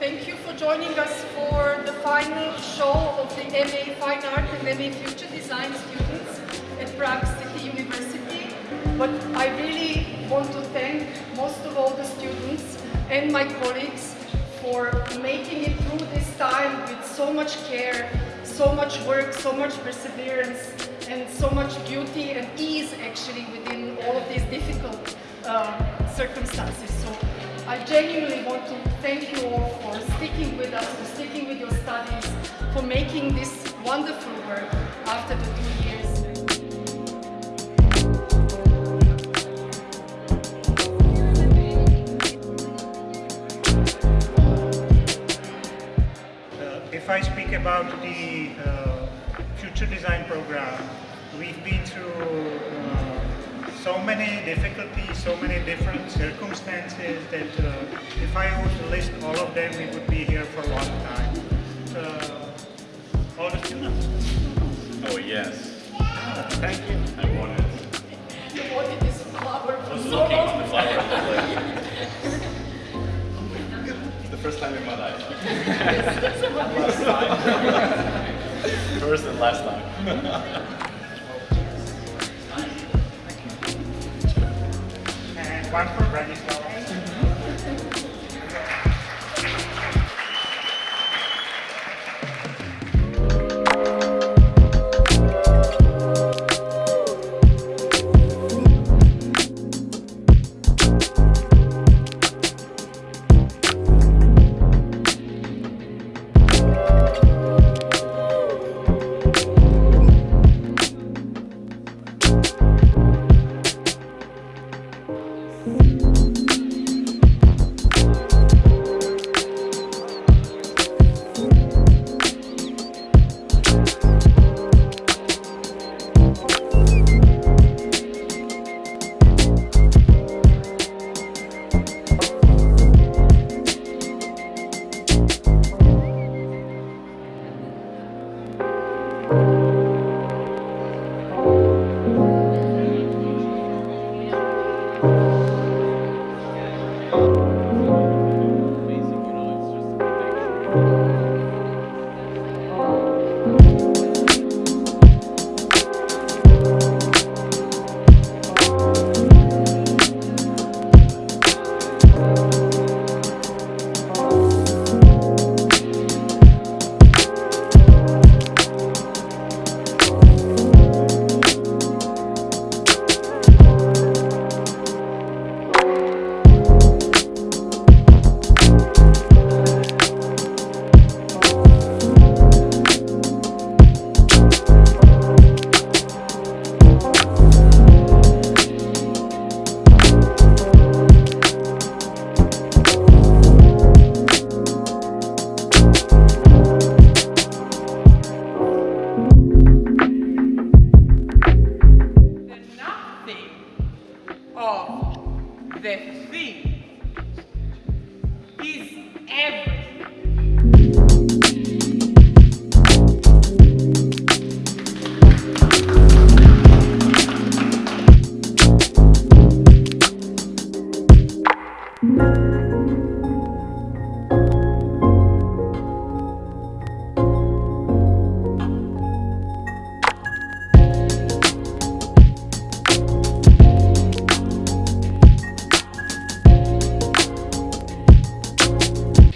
Thank you for joining us for the final show of the MA Fine Art and MA Future Design students at Prague City University. But I really want to thank most of all the students and my colleagues for making it through this time with so much care, so much work, so much perseverance, and so much beauty and ease actually within all of these difficult uh, circumstances. So I genuinely want to thank you all for sticking with us, for sticking with your studies, for making this wonderful work after the two years. Uh, if I speak about the uh, future design program, we've been through uh, so many difficulties, so many different circumstances that uh, if I were to list all of them, we would be here for a long time. Uh, all the students. Oh yes, Thank you. I want it. You wanted this flower I for was so looking long. at the flower. I was like, it's the first time in my life. last time. first and last time. one for Branislav.